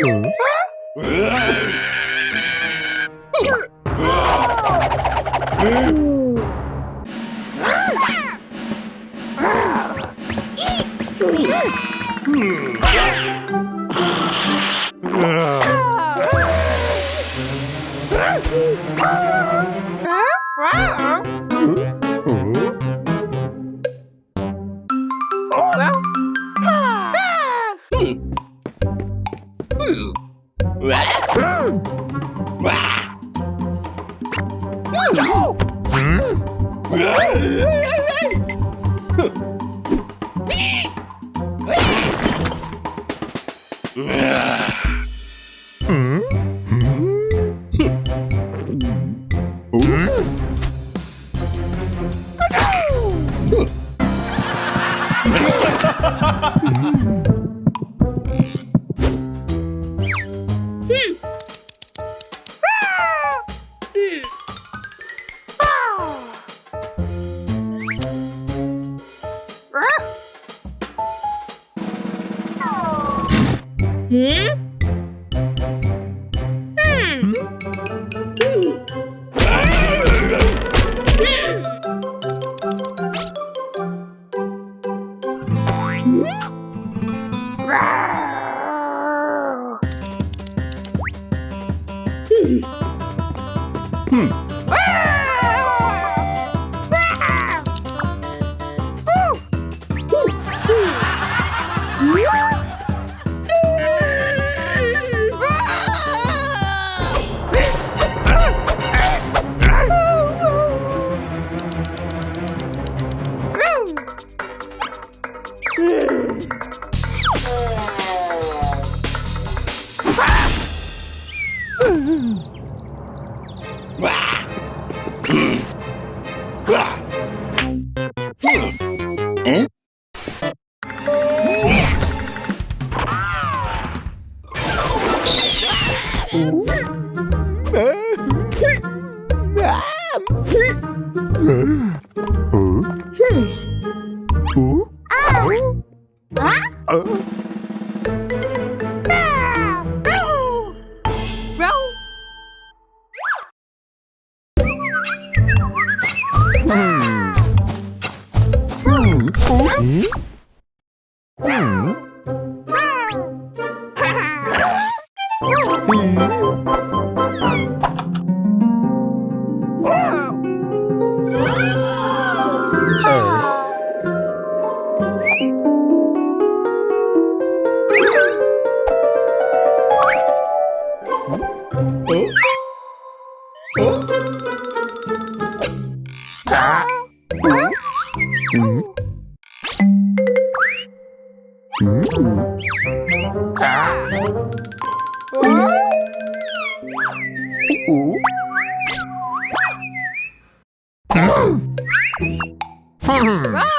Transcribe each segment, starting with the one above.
Wow. 哦喂哼 Uh? Mm-hmm. Roar!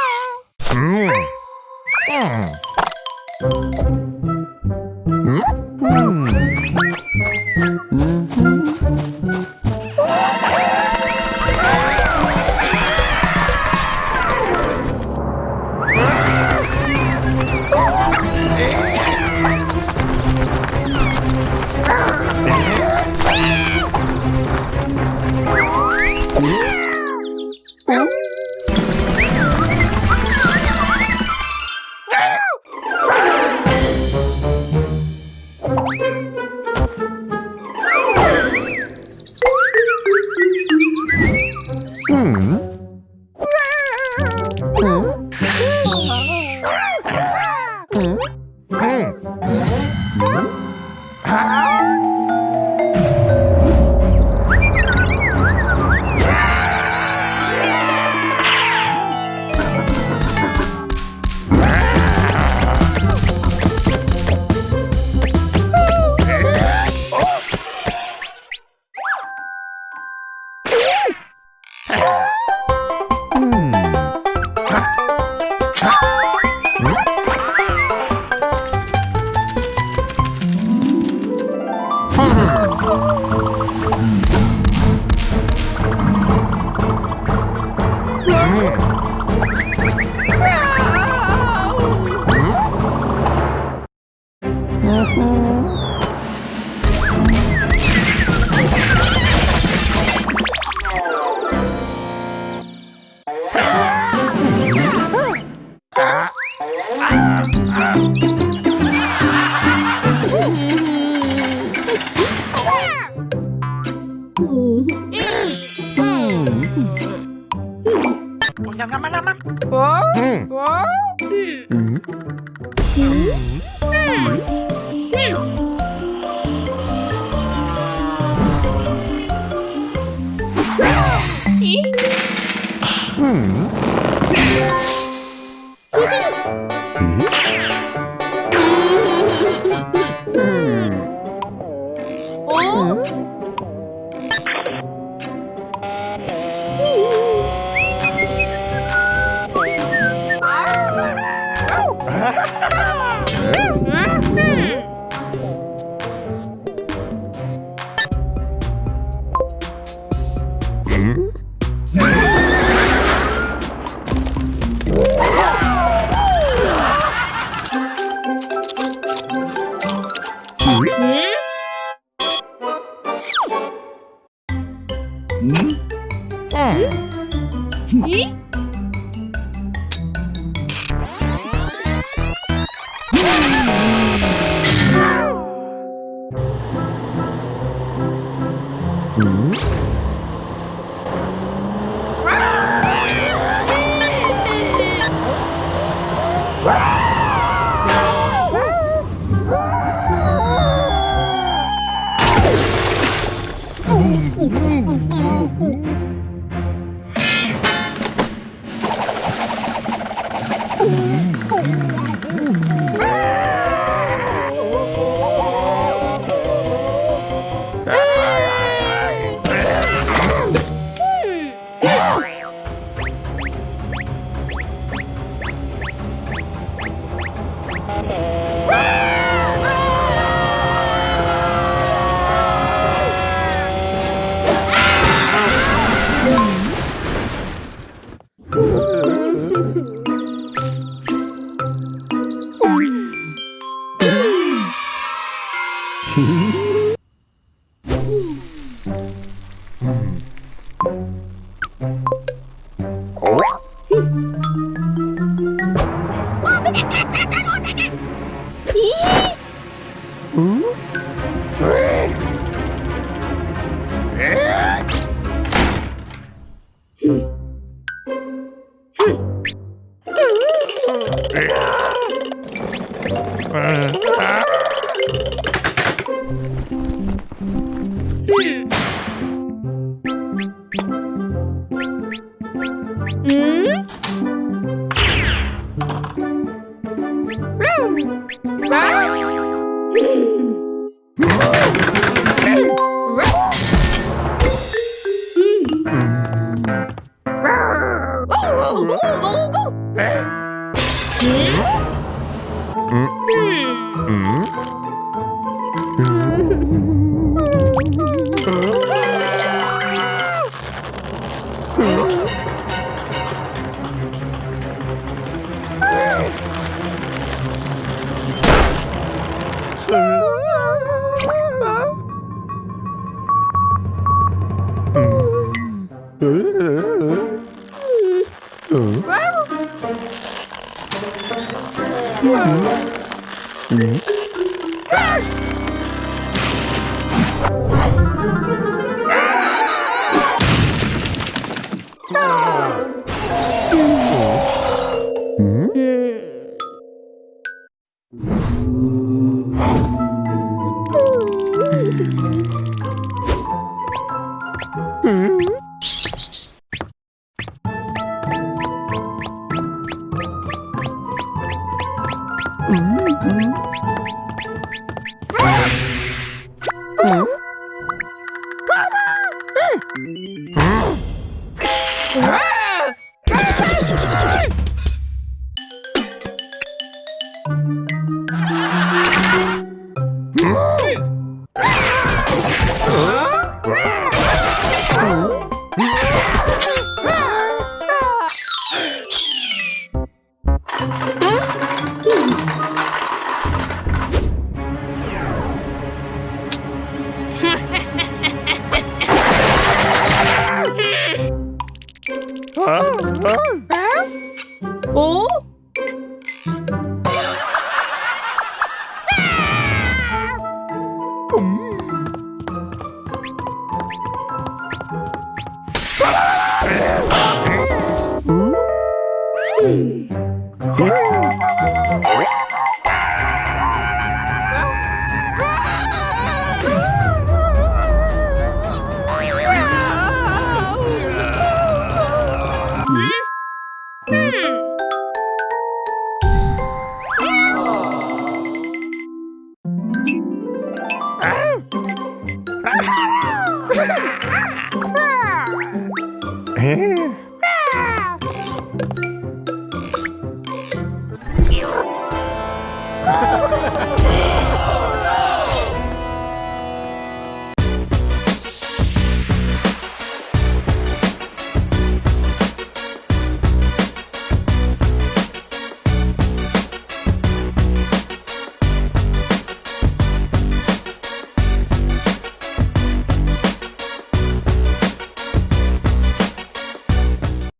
Ah! nhầm nhầm nhầm nhầm Hmm. Ừ. Ừ. Ừ. 응? 응? 응? 응? Hmm? Mm-hmm. Mm-hmm. Mm-hmm. All right.